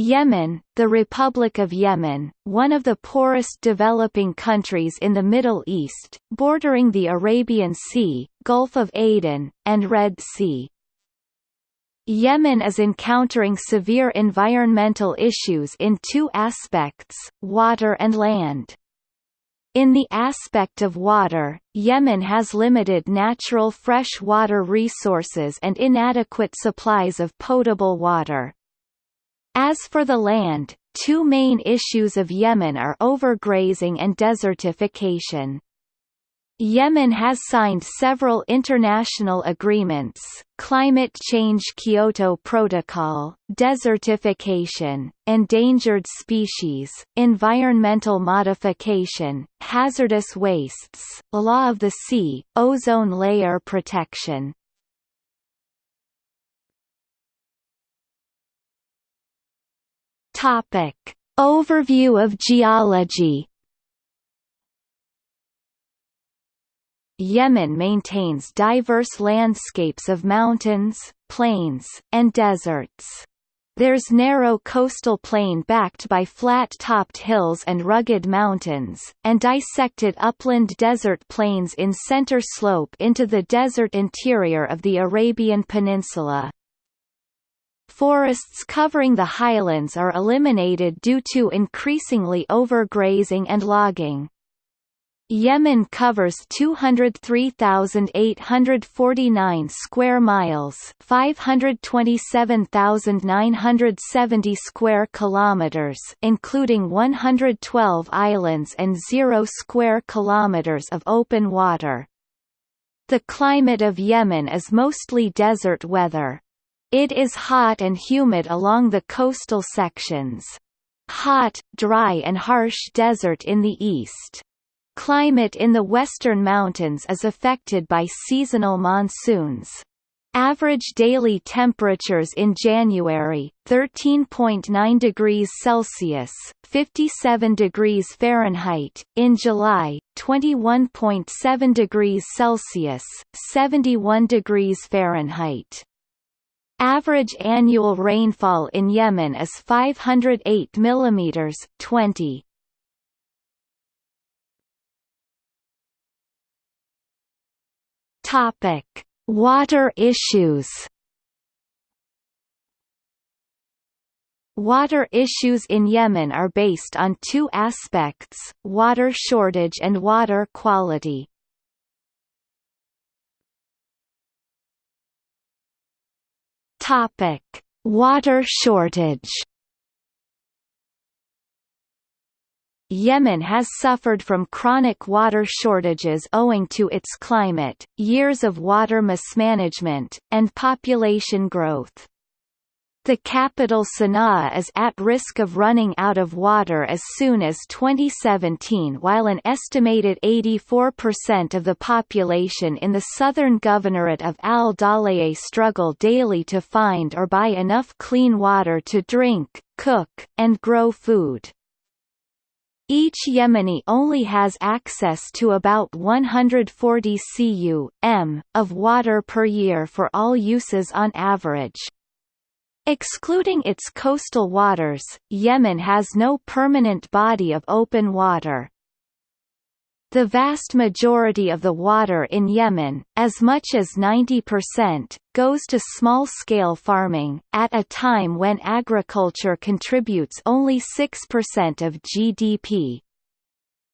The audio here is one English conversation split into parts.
Yemen, the Republic of Yemen, one of the poorest developing countries in the Middle East, bordering the Arabian Sea, Gulf of Aden, and Red Sea. Yemen is encountering severe environmental issues in two aspects, water and land. In the aspect of water, Yemen has limited natural fresh water resources and inadequate supplies of potable water. As for the land, two main issues of Yemen are overgrazing and desertification. Yemen has signed several international agreements, climate change Kyoto Protocol, desertification, endangered species, environmental modification, hazardous wastes, law of the sea, ozone layer protection. Topic. Overview of geology Yemen maintains diverse landscapes of mountains, plains, and deserts. There's narrow coastal plain backed by flat-topped hills and rugged mountains, and dissected upland desert plains in center slope into the desert interior of the Arabian Peninsula. Forests covering the highlands are eliminated due to increasingly overgrazing and logging. Yemen covers 203,849 square miles, 527,970 square kilometers, including 112 islands and 0 square kilometers of open water. The climate of Yemen is mostly desert weather. It is hot and humid along the coastal sections. Hot, dry and harsh desert in the east. Climate in the western mountains is affected by seasonal monsoons. Average daily temperatures in January 13.9 degrees Celsius, 57 degrees Fahrenheit, in July 21.7 degrees Celsius, 71 degrees Fahrenheit. Average annual rainfall in Yemen is 508 mm 20. Topic: Water issues. Water issues in Yemen are based on two aspects, water shortage and water quality. Topic: Water shortage. Yemen has suffered from chronic water shortages owing to its climate, years of water mismanagement, and population growth. The capital Sana'a is at risk of running out of water as soon as 2017 while an estimated 84% of the population in the southern governorate of Al-Dala'a struggle daily to find or buy enough clean water to drink, cook, and grow food. Each Yemeni only has access to about 140 cu.m. of water per year for all uses on average. Excluding its coastal waters, Yemen has no permanent body of open water. The vast majority of the water in Yemen, as much as 90%, goes to small-scale farming, at a time when agriculture contributes only 6% of GDP.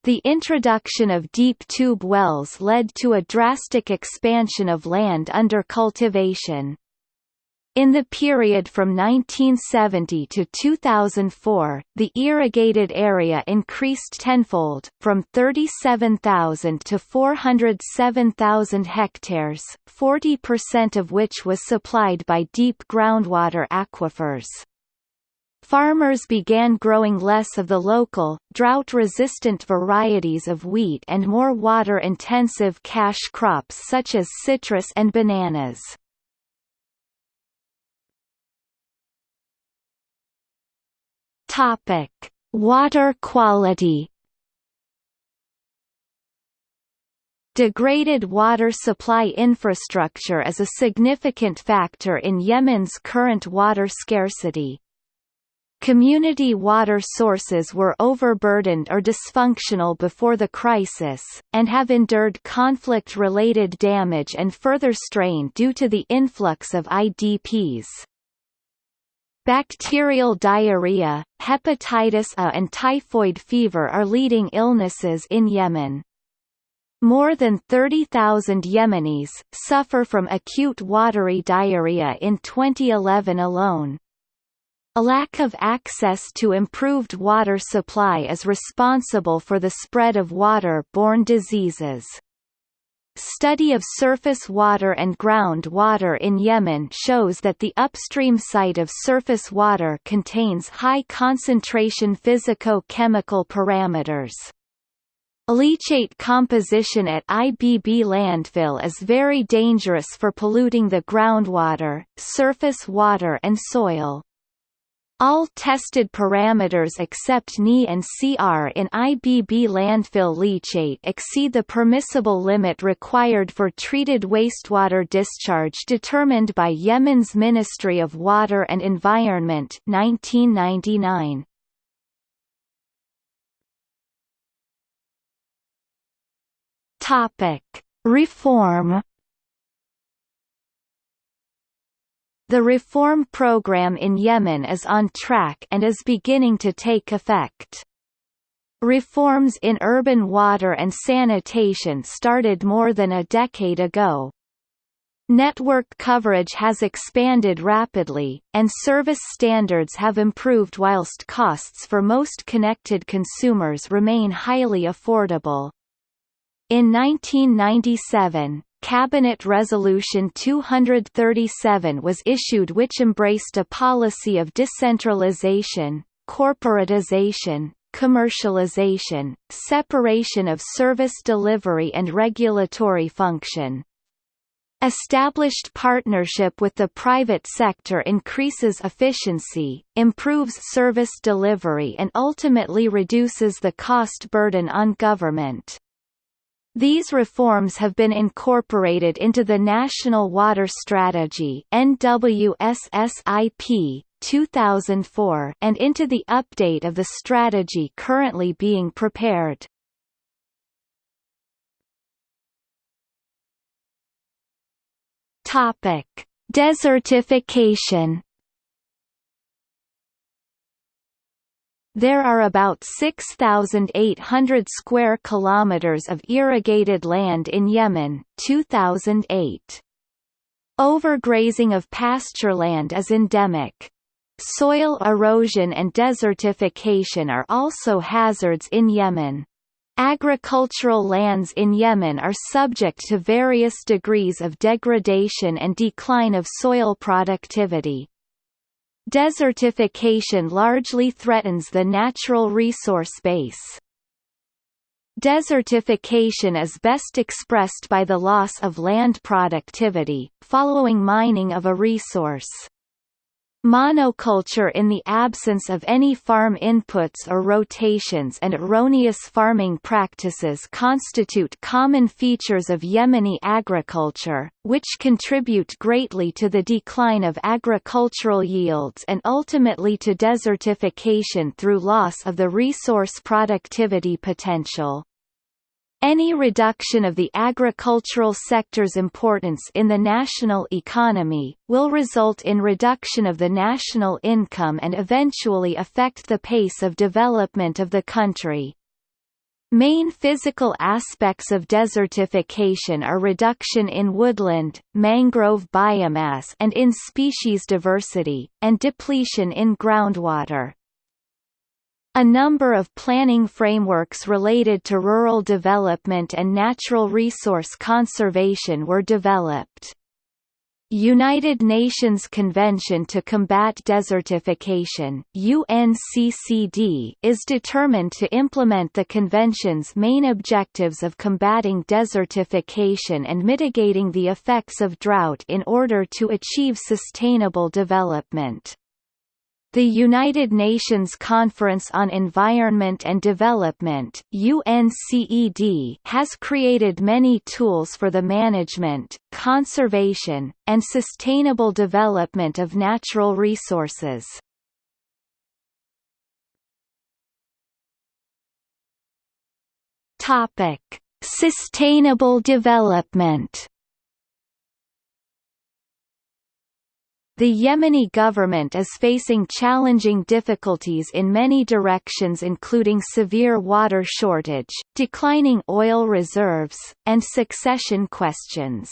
The introduction of deep tube wells led to a drastic expansion of land under cultivation. In the period from 1970 to 2004, the irrigated area increased tenfold, from 37,000 to 407,000 hectares, 40% of which was supplied by deep groundwater aquifers. Farmers began growing less of the local, drought-resistant varieties of wheat and more water-intensive cash crops such as citrus and bananas. Topic: Water quality. Degraded water supply infrastructure is a significant factor in Yemen's current water scarcity. Community water sources were overburdened or dysfunctional before the crisis, and have endured conflict-related damage and further strain due to the influx of IDPs. Bacterial diarrhea, hepatitis A and typhoid fever are leading illnesses in Yemen. More than 30,000 Yemenis suffer from acute watery diarrhea in 2011 alone. A lack of access to improved water supply is responsible for the spread of water-borne diseases. Study of surface water and groundwater in Yemen shows that the upstream site of surface water contains high concentration physico-chemical parameters. Leachate composition at IBB landfill is very dangerous for polluting the groundwater, surface water and soil. All tested parameters except Ni and CR in IBB landfill leachate exceed the permissible limit required for treated wastewater discharge determined by Yemen's Ministry of Water and Environment 1999. Topic: Reform The reform program in Yemen is on track and is beginning to take effect. Reforms in urban water and sanitation started more than a decade ago. Network coverage has expanded rapidly, and service standards have improved whilst costs for most connected consumers remain highly affordable. In 1997, Cabinet Resolution 237 was issued which embraced a policy of decentralization, corporatization, commercialization, separation of service delivery and regulatory function. Established partnership with the private sector increases efficiency, improves service delivery and ultimately reduces the cost burden on government. These reforms have been incorporated into the National Water Strategy NWSSIP 2004 and into the update of the strategy currently being prepared. Topic: Desertification There are about 6,800 square kilometers of irrigated land in Yemen 2008. Overgrazing of pastureland is endemic. Soil erosion and desertification are also hazards in Yemen. Agricultural lands in Yemen are subject to various degrees of degradation and decline of soil productivity. Desertification largely threatens the natural resource base. Desertification is best expressed by the loss of land productivity, following mining of a resource. Monoculture in the absence of any farm inputs or rotations and erroneous farming practices constitute common features of Yemeni agriculture, which contribute greatly to the decline of agricultural yields and ultimately to desertification through loss of the resource productivity potential. Any reduction of the agricultural sector's importance in the national economy, will result in reduction of the national income and eventually affect the pace of development of the country. Main physical aspects of desertification are reduction in woodland, mangrove biomass and in species diversity, and depletion in groundwater. A number of planning frameworks related to rural development and natural resource conservation were developed. United Nations Convention to Combat Desertification UNCCD is determined to implement the convention's main objectives of combating desertification and mitigating the effects of drought in order to achieve sustainable development. The United Nations Conference on Environment and Development UNCED, has created many tools for the management, conservation, and sustainable development of natural resources. Sustainable development The Yemeni government is facing challenging difficulties in many directions including severe water shortage, declining oil reserves, and succession questions.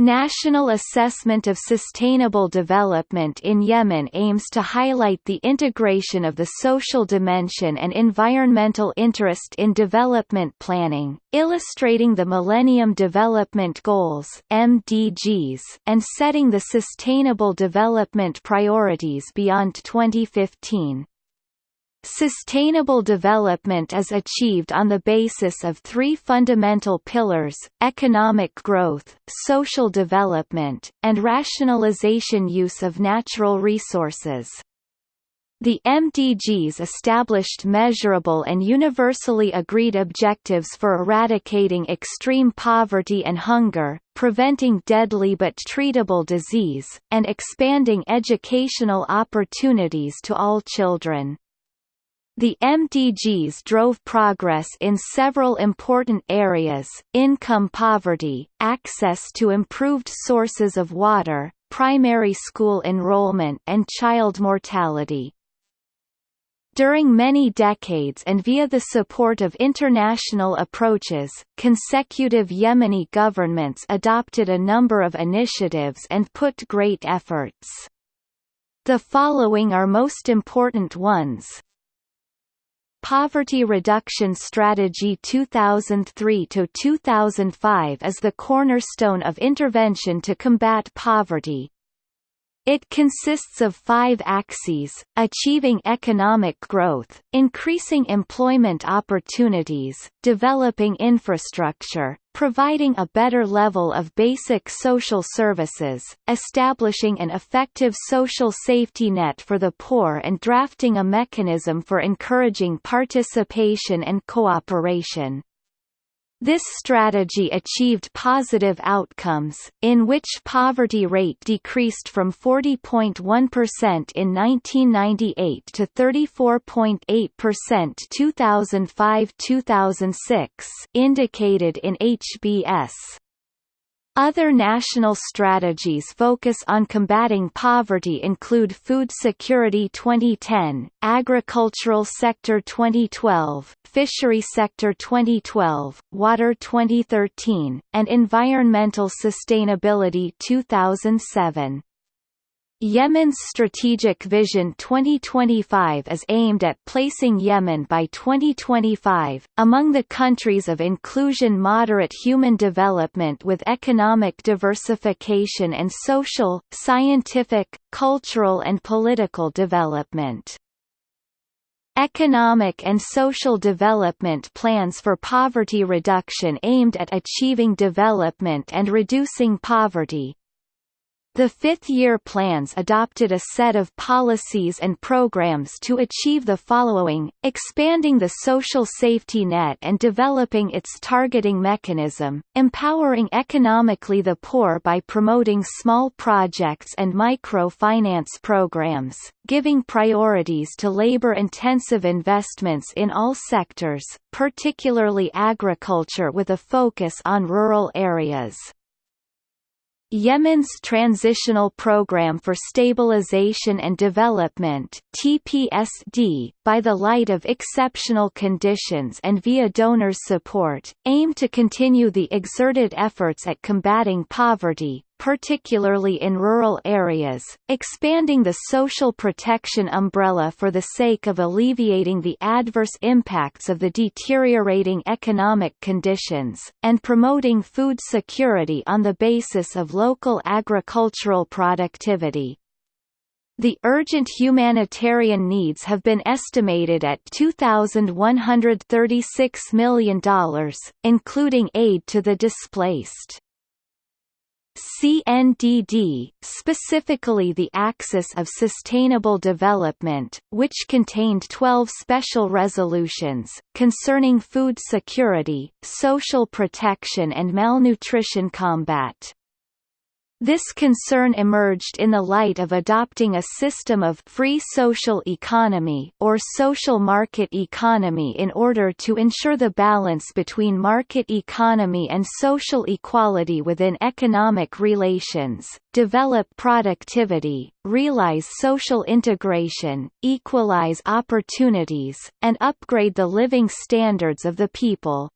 National Assessment of Sustainable Development in Yemen aims to highlight the integration of the social dimension and environmental interest in development planning, illustrating the Millennium Development Goals (MDGs) and setting the sustainable development priorities beyond 2015. Sustainable development is achieved on the basis of three fundamental pillars, economic growth, social development, and rationalization use of natural resources. The MDGs established measurable and universally agreed objectives for eradicating extreme poverty and hunger, preventing deadly but treatable disease, and expanding educational opportunities to all children. The MDGs drove progress in several important areas, income poverty, access to improved sources of water, primary school enrollment and child mortality. During many decades and via the support of international approaches, consecutive Yemeni governments adopted a number of initiatives and put great efforts. The following are most important ones Poverty Reduction Strategy 2003–2005 is the cornerstone of intervention to combat poverty, it consists of five axes, achieving economic growth, increasing employment opportunities, developing infrastructure, providing a better level of basic social services, establishing an effective social safety net for the poor and drafting a mechanism for encouraging participation and cooperation. This strategy achieved positive outcomes, in which poverty rate decreased from 40.1% in 1998 to 34.8% 2005-2006 indicated in HBS. Other national strategies focus on combating poverty include Food Security 2010, Agricultural Sector 2012, Fishery Sector 2012, Water 2013, and Environmental Sustainability 2007. Yemen's Strategic Vision 2025 is aimed at placing Yemen by 2025, among the countries of inclusion moderate human development with economic diversification and social, scientific, cultural and political development. Economic and social development plans for poverty reduction aimed at achieving development and reducing poverty, the fifth-year plans adopted a set of policies and programs to achieve the following, expanding the social safety net and developing its targeting mechanism, empowering economically the poor by promoting small projects and microfinance programs, giving priorities to labor-intensive investments in all sectors, particularly agriculture with a focus on rural areas. Yemen's Transitional Programme for Stabilization and Development TPSD, by the light of exceptional conditions and via donors' support, aim to continue the exerted efforts at combating poverty, particularly in rural areas, expanding the social protection umbrella for the sake of alleviating the adverse impacts of the deteriorating economic conditions, and promoting food security on the basis of local agricultural productivity. The urgent humanitarian needs have been estimated at $2,136 million, including aid to the displaced. CNDD, specifically the Axis of Sustainable Development, which contained 12 special resolutions, concerning food security, social protection and malnutrition combat. This concern emerged in the light of adopting a system of free social economy or social market economy in order to ensure the balance between market economy and social equality within economic relations, develop productivity, realize social integration, equalize opportunities, and upgrade the living standards of the people.